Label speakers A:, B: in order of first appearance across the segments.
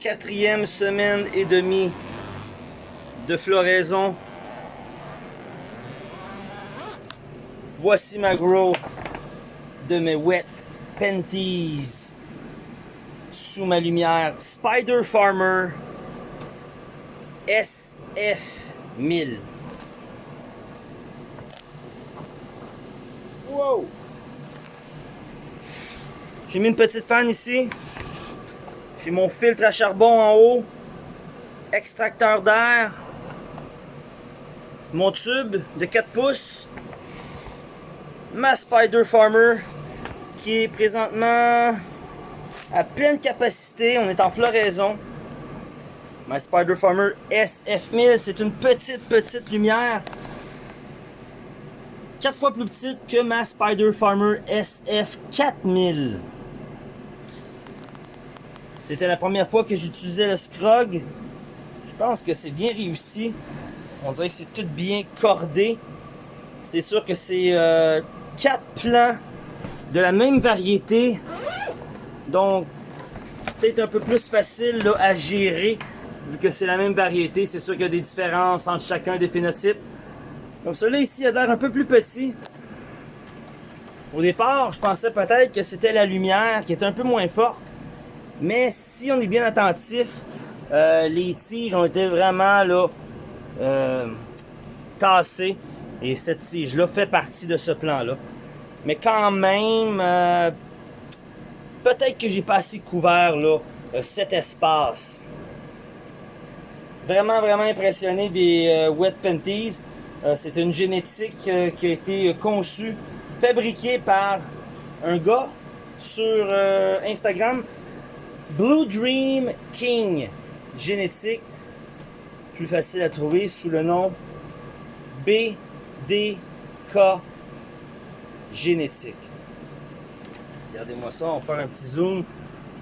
A: quatrième semaine et demie de floraison. Voici ma grow de mes wet panties sous ma lumière Spider Farmer SF1000. Wow! J'ai mis une petite fan ici. J'ai mon filtre à charbon en haut. Extracteur d'air. Mon tube de 4 pouces. Ma Spider Farmer qui est présentement à pleine capacité. On est en floraison. Ma Spider Farmer SF1000, c'est une petite, petite lumière. 4 fois plus petite que ma Spider Farmer SF4000. C'était la première fois que j'utilisais le Scrog. Je pense que c'est bien réussi. On dirait que c'est tout bien cordé. C'est sûr que c'est euh, quatre plans de la même variété. Donc, peut-être un peu plus facile à gérer vu que c'est la même variété. C'est sûr qu'il y a des différences entre chacun des phénotypes. Comme celui-là ici a l'air un peu plus petit. Au départ, je pensais peut-être que c'était la lumière qui était un peu moins forte. Mais si on est bien attentif, euh, les tiges ont été vraiment là euh, cassées. Et cette tige-là fait partie de ce plan-là. Mais quand même, euh, peut-être que j'ai pas assez couvert là, cet espace. Vraiment, vraiment impressionné des Wet Panties. C'est une génétique qui a été conçue, fabriquée par un gars sur Instagram Blue Dream King génétique, plus facile à trouver sous le nom BDK génétique. Regardez-moi ça, on va faire un petit zoom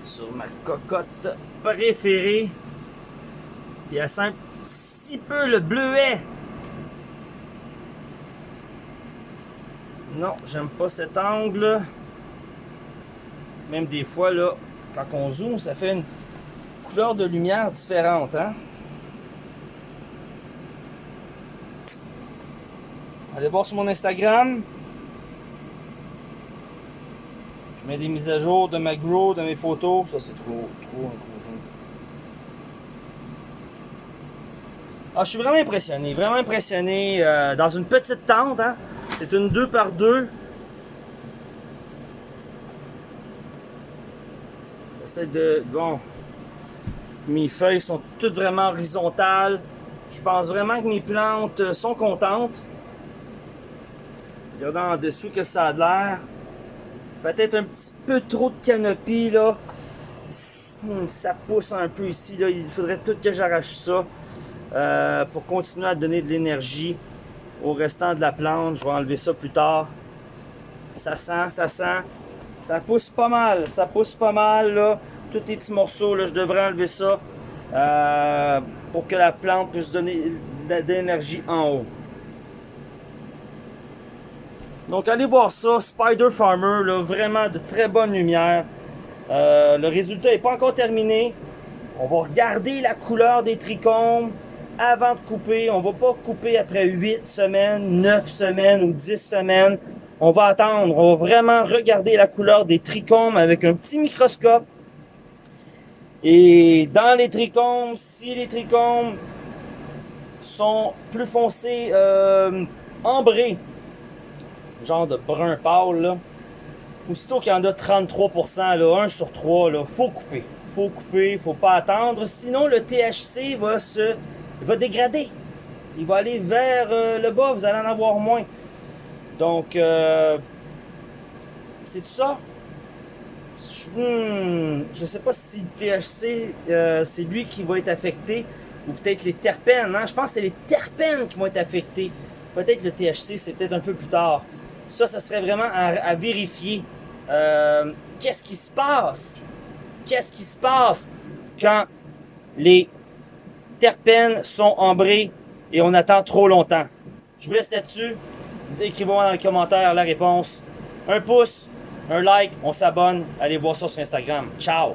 A: sur ma cocotte préférée. Il y a un petit peu le bleuet. Non, j'aime pas cet angle. Même des fois, là, quand on zoome, ça fait une couleur de lumière différente. Hein? Allez voir sur mon Instagram. Je mets des mises à jour de ma grow, de mes photos. Ça, c'est trop, trop un zoom. Ah, je suis vraiment impressionné, vraiment impressionné. Euh, dans une petite tente, hein? c'est une 2 par 2 de... Bon, mes feuilles sont toutes vraiment horizontales. Je pense vraiment que mes plantes sont contentes. Regardez en dessous que ça a l'air. Peut-être un petit peu trop de canopie là. Ça pousse un peu ici. Là. Il faudrait tout que j'arrache ça euh, pour continuer à donner de l'énergie au restant de la plante. Je vais enlever ça plus tard. Ça sent, ça sent. Ça pousse pas mal, ça pousse pas mal là. Tous les petits morceaux, là, je devrais enlever ça euh, pour que la plante puisse donner de l'énergie en haut. Donc allez voir ça, Spider Farmer, là, vraiment de très bonne lumière. Euh, le résultat n'est pas encore terminé. On va regarder la couleur des trichomes avant de couper. On va pas couper après 8 semaines, 9 semaines ou 10 semaines. On va attendre, on va vraiment regarder la couleur des trichomes avec un petit microscope. Et dans les trichomes, si les trichomes sont plus foncés, euh, ambrés, genre de brun pâle, là, aussitôt qu'il y en a 33%, là, 1 sur 3, là, faut couper. Faut couper, faut pas attendre, sinon le THC va se va dégrader. Il va aller vers euh, le bas, vous allez en avoir moins. Donc, euh, c'est tout ça. Je, hmm, sais pas si le THC, euh, c'est lui qui va être affecté, ou peut-être les terpènes. Hein? Je pense que c'est les terpènes qui vont être affectés. Peut-être le THC, c'est peut-être un peu plus tard. Ça, ça serait vraiment à, vérifier. Euh, qu'est-ce qui se passe? Qu'est-ce qui se passe quand les terpènes sont ambrés et on attend trop longtemps? Je vous laisse là-dessus. Écrivez-moi dans les commentaires la réponse. Un pouce, un like, on s'abonne. Allez voir ça sur Instagram. Ciao!